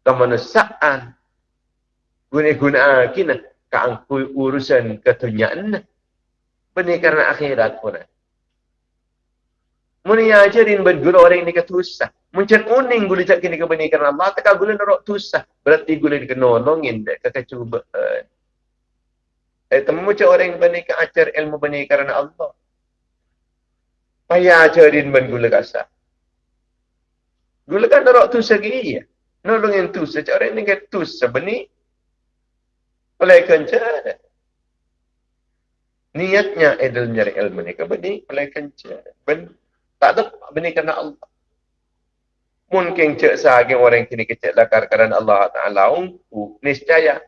kamana sa'an guna guna kina ke angkui urusan ketunyaan benih akhirat pun Muni ajarin ben orang ni ketusah. Muncul uning gula cak kini kebani kerana Allah. Tak gula norok tusah. Berarti gula ni kenolongin dek kekecubaan. Eh temu cak orang yang bani ajar ilmu bani kerana Allah. Payah ajarin ben gula kasar. Gula kan norok tusah ke iya. Nolongin tusah. Cak orang ni ketusah bani. Oleh kencara. Niatnya adalah mencari ilmu ni kebani. Oleh kencara. Benar. Tak ada benda kerana Allah. Mungkin cek sahagi orang kini kecek lakar kerana Allah Ta'ala ungku. Niscaya.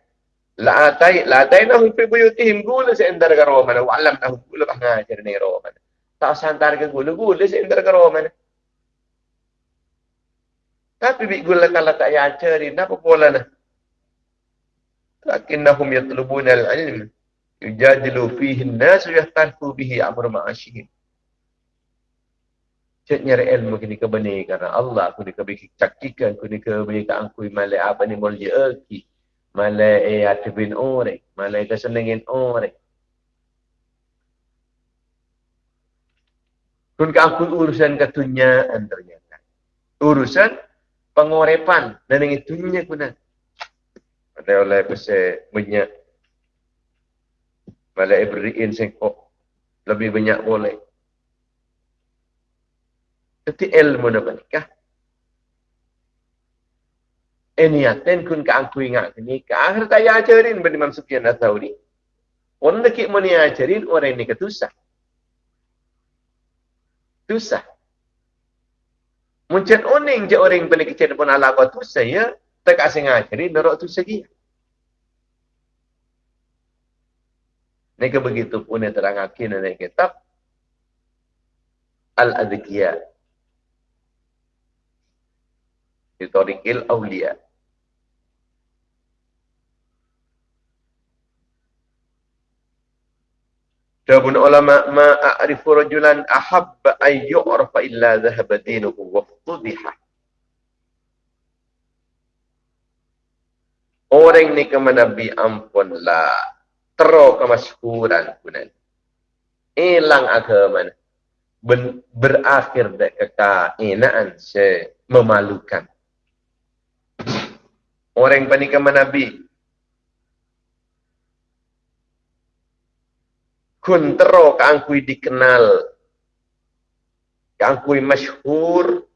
La atai, la atai nahum fi buyutihim gula seendar ke romana. Wa alam nahum gula ngajar ni romana. Tak santar ke gula, gula seendar ke romana. Tapi bi gula kalau tak yacarin, apa pola nah? Lakinnahum yatlubuna al-ilm. Yujadilu fihi nasu yahtanfu bihi amur ma'ashihim. Cik nyari ilmu kini ke benih kerana Allah aku ni ke bagi cakikan aku ke angkui malai apa ni mulja eki malai eh atibin orek malai ke senengin orek kun ke angkui urusan ketunyaan ternyata. Urusan pengorepan. Dan yang itunya kuna ada. Oleh pese banyak malai beriin sengkok lebih banyak boleh Itu ilmu na menikah. Ini aten kun ka angku ingat ni ka akhir tak ajarin bani Imam Sufyan Ats-Tsauri. Orang nak ni ajarin orang ni ketusah. Tusah. Muncul oning je orang bani kecil pun ala kau tusah ya. Tak kasih ngajarin norok tusah dia. Nika begitu pun yang terang akin dalam kitab Al-Adhikiyah Historikil Aulia. Jawabun ulama ma a'rifu rajulan ahabba ay yu'rafa illa dhahaba dinuhu. Orang ni ke Nabi ampun lah. Tero kemasyhuran kunan. Hilang agama. Berakhir dek kekainaan se memalukan orang yang Nabi. Kun tero keangkui dikenal. Keangkui masyhur.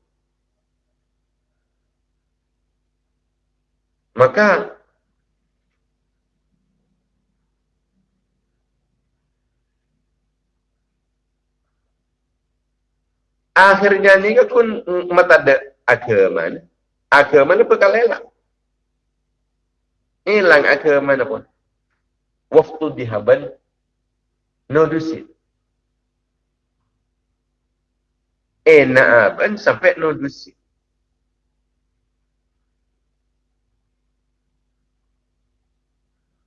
Maka akhirnya ni kan mata ada agama. Agama ni perkara elak. Hilang agama mana pun. Waktu dihaban. No dusit. Eh na'aban sampai no dusit.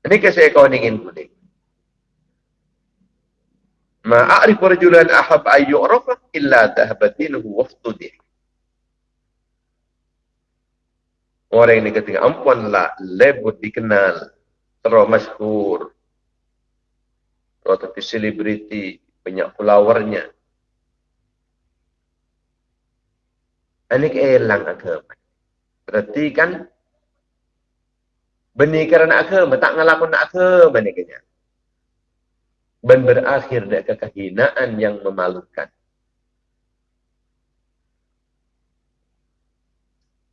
Ini kasi ikaw ingin kuning. Ma'arif rajulan ahab ayyu'rafa illa tahabatinuhu waftudih. Orang ini ketika ampunlah lebut dikenal, terus masyhur, terus tapi selebriti, banyak followernya. Ini keelang agama. Berarti kan benih kerana agama, tak ngelakon agama ni kenya. Dan berakhir dengan kehinaan yang memalukan.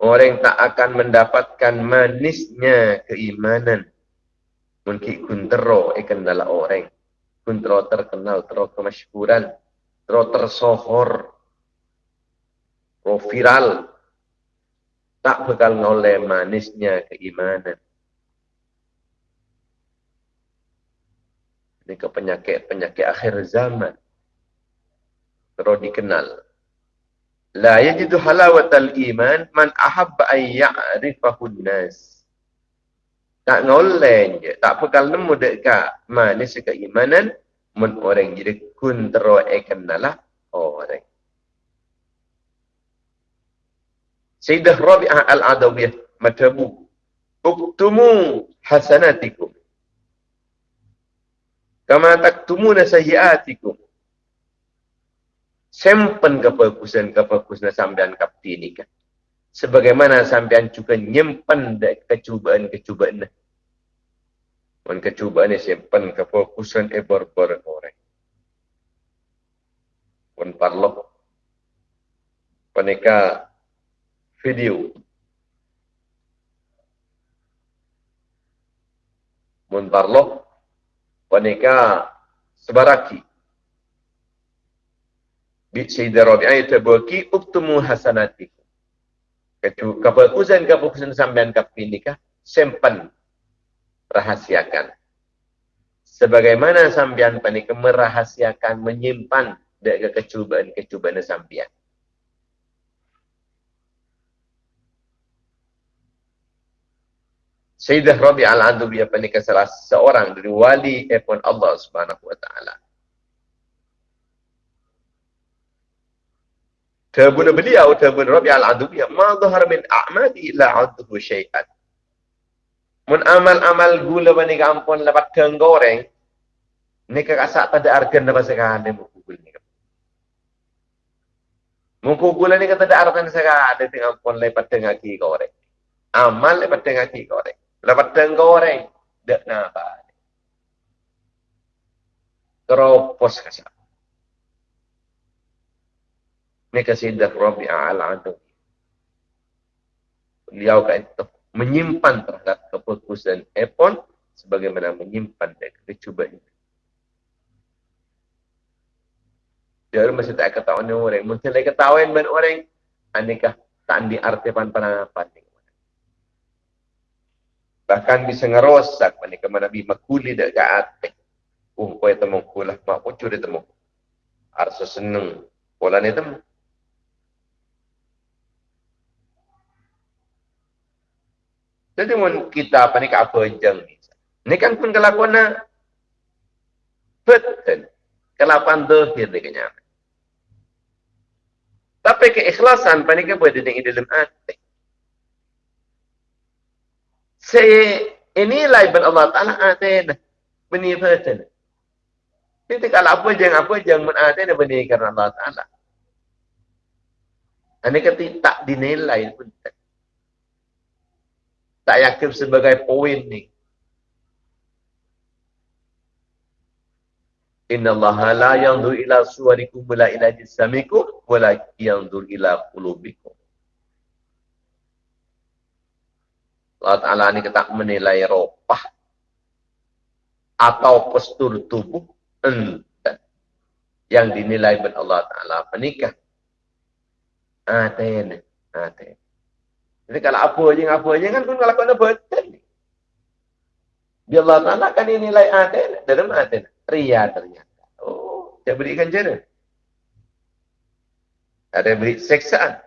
Orang tak akan mendapatkan manisnya keimanan. Mungkin kuntero ikan dalam orang. Kuntero terkenal, tero kemasyukuran, tero tersohor, tero viral. Tak bakal ngoleh manisnya keimanan. Ini ke penyakit-penyakit akhir zaman. Tero dikenal. La yajidu halawatal iman man ahabba an ya'rifahu nas. Tak ngoleng je. Tak pekal nemu dekat manis keimanan. Men orang jadi kun tero ekenalah orang. Sayyidah Rabi'ah al-Adawiyah matabu. Uktumu hasanatikum. Kama taktumuna sayyiatikum sempen kebagusan-kebagusan sampean kapti ini kan. Sebagaimana sampean juga nyimpen kecubaan-kecubaan. Dan kecubaan ini simpan kebagusan ebor-bor orang. Pun parlo. Peneka video. Pun parlo. Peneka sebaraki. Sayyidah Rabi'ah tabaki uktumu hasanati. Kecu kebagusan kebagusan sampean kapinikah sempan rahasiakan. Sebagaimana sampean panik merahasiakan menyimpan dari kecubaan-kecubaan sampean. Sayyidah Rabi'ah al-Andubiyah panik salah seorang dari wali epon Allah Subhanahu wa taala. Tabun beliau, tabun Rabi al-Adubiyah, ma zahar min a'madi illa adhu syai'at. Mun amal-amal gula bani kampun lepas goreng, ni kekasak pada argan lepas sekali mukul ni. Mukul gula ni kata ada argan sekali dengan pun lepas tengah ki goreng. Amal lepas tengah ki goreng. Lepas tengah goreng, dak napa. Teropos kasak. Ini kasidah Rabi'ah al-Adu. Beliau kata menyimpan terhadap keputusan Epon sebagaimana menyimpan dari kecubaan. Jadi masih tak ketahuan orang. Mungkin lagi ketahuan dengan orang. Anikah tak diartikan penanggapan. Bahkan bisa ngerosak. Manika Nabi makuli dak ke hati. Uh, kau yang temu kulah. Mak pucu dia temu. Arsa seneng. Pola ni temu. Jadi mun kita apa ni apa jeng ni. Ni kan pun kelakuan na betul. Kelakuan dohir ni kenyang. Tapi keikhlasan apa ni kan boleh di dalam hati. Saya inilah ibn Allah Ta'ala atin benih betul. Jadi kalau apa jeng apa jeng mun atin benih kerana Allah Ta'ala. Ini kan tak dinilai pun tak tak yakin sebagai poin ni. Inna Allah la yanzur ila suwarikum wala ila jisamikum wala yanzur ila qulubikum. Allah Ta'ala ni kata menilai ropah atau postur tubuh yang dinilai oleh Allah Ta'ala menikah. Aten, aten. Jadi kalau apa je, apa je kan pun kalau kena betul. Biar Allah Ta'ala kan nilai ada. Dalam ada. Ria ternyata. Oh, dia berikan jana. Ada beri seksaan.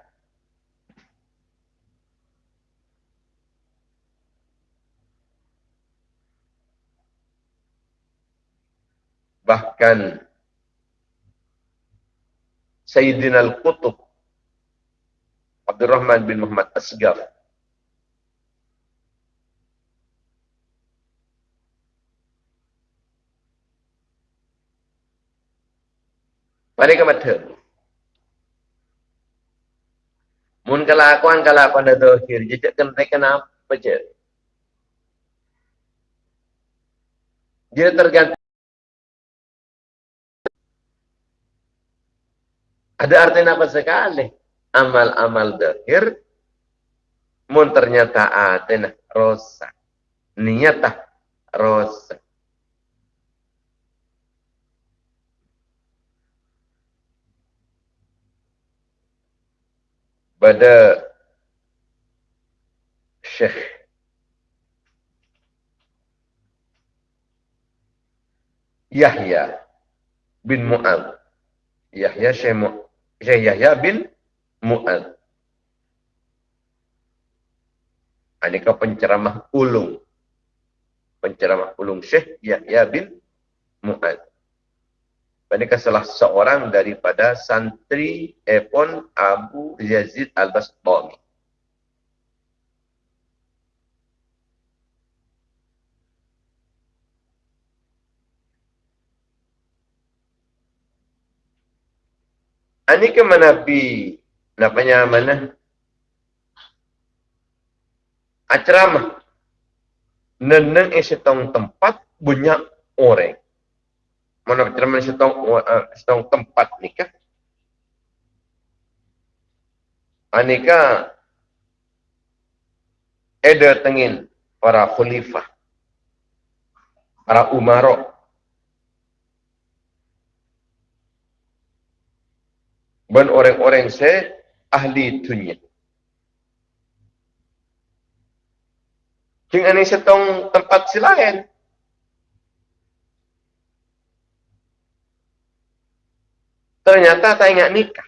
Bahkan Sayyidina Al-Qutub Abdul Rahman bin Muhammad Asgar. Pada kemata Mun kelakuan kelakuan dah dohir Jejak kan mereka apa je. Dia tergantung. Ada artinya apa sekali? Amal-amal dahir mun ternyata ada rosa. Niatah rosa. Pada Syekh Yahya bin Mu'ad Yahya Syekh Mu'ad Syekh Yahya bin Mu'ad. Ini kau penceramah ulung. Penceramah ulung Syekh Yahya bin Mu'ad. Ini salah seorang daripada santri Epon Abu Yazid Al-Bastami. Ke mana pi namanya mana? Acerama. Neneng esetong tempat banyak orang. Mana esetong uh, esetong tempat nikah? Anika ada tengin para khalifah, para umarok, dan orang-orang se ahli dunia. Jeng ini setong tempat silain. Ternyata tak ingat nikah.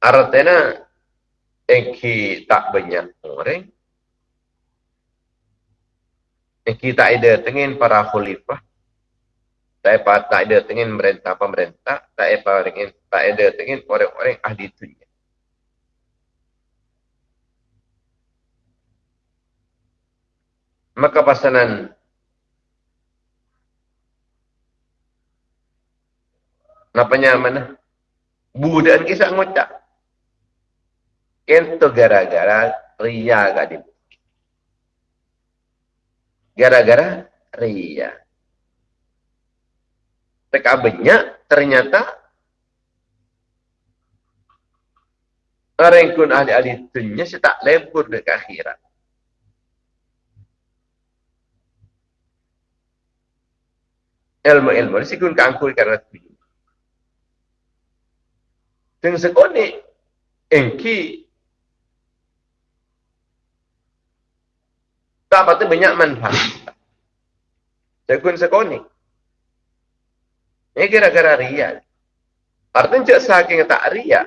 Artinya Eki tak banyak orang. Eki tak ada dengan para khalifah. Tak ada tak ada dengan merintah pemerintah. Tak ada dengan tak ada dengan orang-orang ahli dunia. Maka pasanan Napanya mana? Budaan kisah ngucap. Itu gara-gara ria gak Gara-gara ria. Teka banyak ternyata orang kun ahli-ahli dunia si tak lebur ke akhirat. Ilmu-ilmu si kun kangkul karena dunia. Dengan sekoni, engki Tak apa tu banyak manfaat. Sekun sekoni. Ini kira-kira ria. Artinya cak saking tak ria.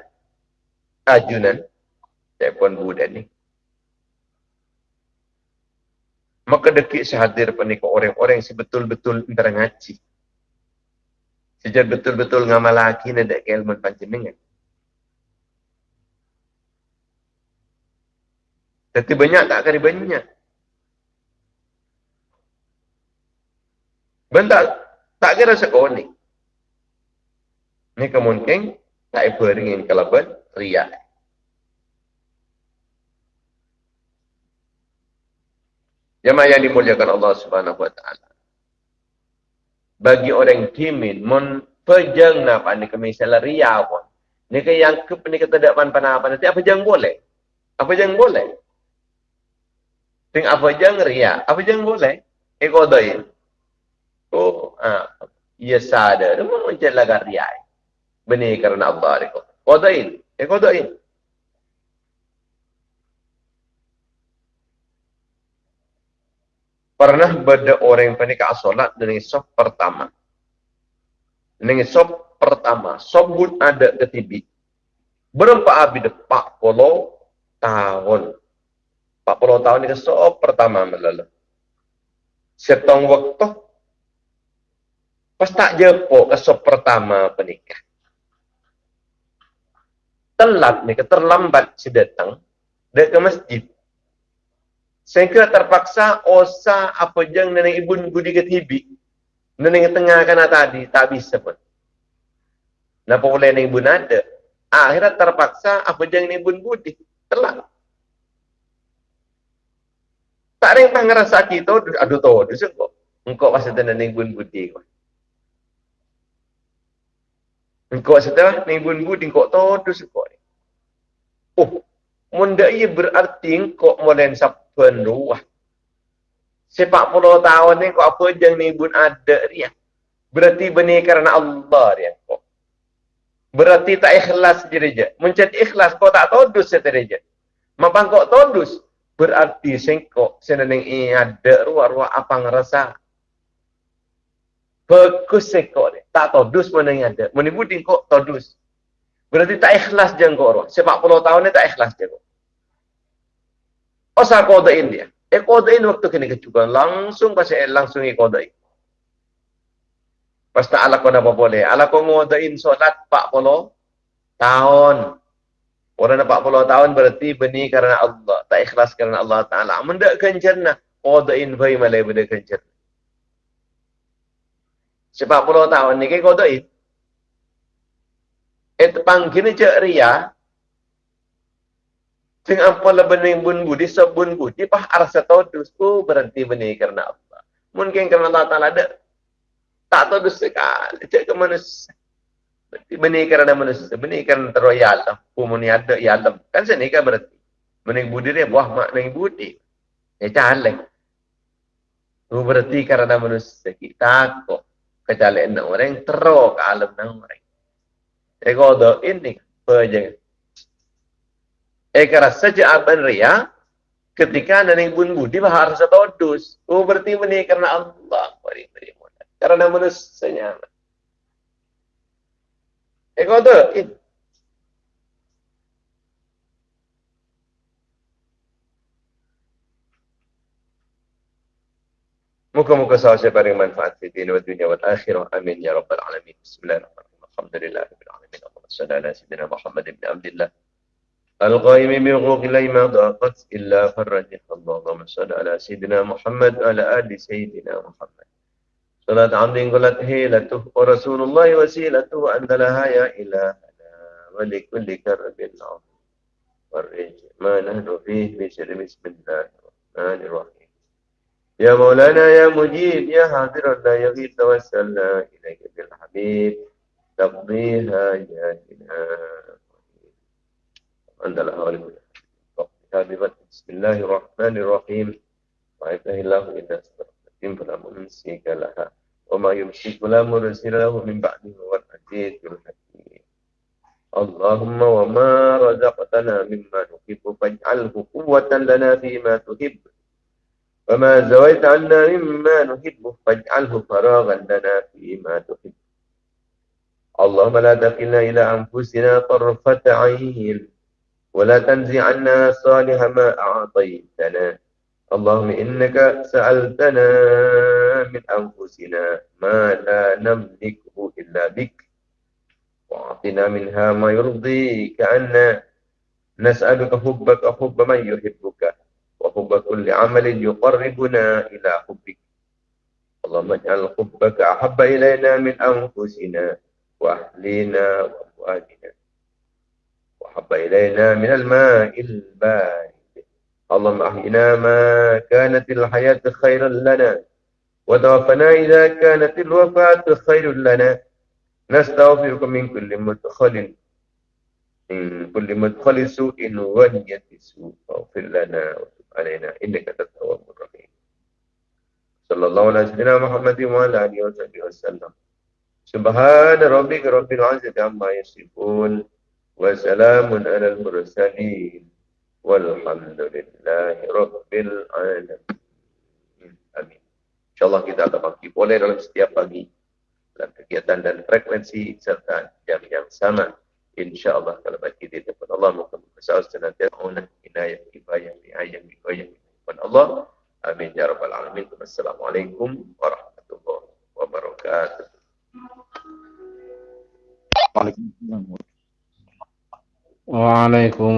Ajunan. Telepon Buddha ni. Maka dekik sehadir penikah orang-orang yang sebetul-betul antara ngaji. Sejak betul-betul ngamal lagi ada keilmuan panjenengan. Tapi banyak tak kali banyak. Benda tak kira sekonik. Ini kemungkinan tak beringin ben riak. Jemaah yang dimuliakan Allah Subhanahu wa taala. Bagi orang kimin mon pejang napa ni kami ria pun. Ni ke yang ke ni kata dak pan apa nanti apa jang boleh? Apa jang boleh? Ting apa jang ria? Apa jang boleh? Eko doi. Oh, ah, ia sadar. Macam lagar riai. Benih karena Allah kodain eh kodain pernah beda orang yang panik solat dengan sof pertama. Dengan sof pertama. Sof pun ada ketibi berapa abis pak puluh tahun. pak puluh tahun ini sof pertama melalu setong waktu Pas tak jepuk esok pertama penikah. Telat ni, terlambat si datang. Dia ke masjid. Sehingga terpaksa osa apa jang nenek ibu budi ke tibi. Nenek tengah kena tadi, tak bisa pun. Napa boleh nenek ibu ada? Akhirnya terpaksa apa jang nenek ibu budi. Telat. Tak ada yang ngerasa kita, aduh tahu, aduh Engkau pasti nenek ibu budi. Kau. Engkau setelah ni bun budi kau tahu tu ni. Oh, munda ia berarti engkau molen sapan ruah. Sepak puluh tahun ni kau apa jang ni bun ada dia. Berarti benih kerana Allah dia kau. Berarti tak ikhlas je Mencet ikhlas kau tak tahu dus setereja. Mapa kau tahu dus. Berarti sengkok seneneng ini ada ruah-ruah apa ngerasa Perkusik kau ni. Tak tahu dus mana yang ada. Mana kau tahu dus. Berarti tak ikhlas je kau orang. Sebab puluh tahun ni tak ikhlas je kau. Osa kodain dia. Eh kodain waktu kena kecukupan Langsung pasal eh, langsung eh kodain. Pas tak ala kau boleh. Ala kau ngodain solat 40 tahun. Orang dah 40 tahun berarti beni kerana Allah. Tak ikhlas kerana Allah Ta'ala. Mendekkan jernah. Kodain bayi malai mendekkan jernah. Sebab puluh tahun ni, kau tak it. Eh, Itu panggilnya cek Ria. Tengah apa lah bening bun budi, sebun budi, pah arsa tau dus. Oh, berhenti benih kerana apa. Mungkin kerana tak tak ada. Tak tahu dus sekali. cek ke manusia. Benih kerana manusia. benih kerana teroyal, Allah. Pumuni ada, ya alam. Kan sini kan berhenti. Bening budi dia, buah makna budi. Eh, ya, calek. Berhenti kerana manusia. Kita kok kecuali enam orang teruk ke alam enam orang. Ego do ini peje. Eka rasa jawaban ria ketika nani bun budi bahar dus. Oh berarti ini karena Allah beri beri mudah. Karena manusia. Ego do ini. مكمك سعش بارك منفعت في الدين والدنيا والآخرة. أمين يا رب العالمين. بسم الله الرحمن الرحيم. الحمد لله رب العالمين. اللهم صل على سيدنا محمد بن عبد الله الغايم من غوغ لي ما ضاقت إلا فرجها اللهم صل على سيدنا محمد على آل سيدنا محمد. صلاة الله قلت هيلته ورسول الله وسيلته أن لها يا إلهنا ولكل كرب العظيم والرجل ما نهن فيه بسم الله الرحمن الرحيم. يا مولانا يا مجيب يا حاضر لا يغيب توسلنا إليك بالحبيب تقضيها جاتنا عند الأهوال بسم الله الرحمن الرحيم. وعيده الله إلا سبحانه فلا ممسك لها وما يمسك لا مرسل له من بعده هو العزيز الحكيم اللهم وما رزقتنا مما نحب فاجعله قوة لنا فيما تحب. وما زويت عنا مما نحب فاجعله فراغا لنا فيما تحب. اللهم لا تكلنا إلى أنفسنا طرفة عين ولا تنزع عنا صالح ما أعطيتنا. اللهم إنك سألتنا من أنفسنا ما لا نملكه إلا بك وأعطنا منها ما يرضيك عنا. نسألك حبك حب من يحبك. وحب كل عمل يقربنا إلى حبك. اللهم اجعل حبك أحب إلينا من أنفسنا وأهلنا وأموالنا وحب إلينا من الماء البارد. اللهم أحينا ما كانت الحياة خيرا لنا وتوفنا إذا كانت الوفاة خير لنا. نستغفرك من كل مدخل من كل مدخل سوء ونية سوء واغفر لنا علينا إنك أنت التواب الرحيم صلى الله على سيدنا محمد وعلى آله وصحبه وسلم Subhana rabbika rabbil izzati amma yasifun wa salamun alal mursalin walhamdulillahi rabbil alamin. Amin. InsyaAllah kita akan bangkit boleh dalam setiap pagi dalam kegiatan dan frekuensi serta jam yang sama. InsyaAllah kalau bagi di depan Allah muka besar senantiasa unah inayah ibayah ayah ibayah Allah. Amin ya rabbal alamin. Wassalamualaikum warahmatullahi wabarakatuh. Waalaikumsalam.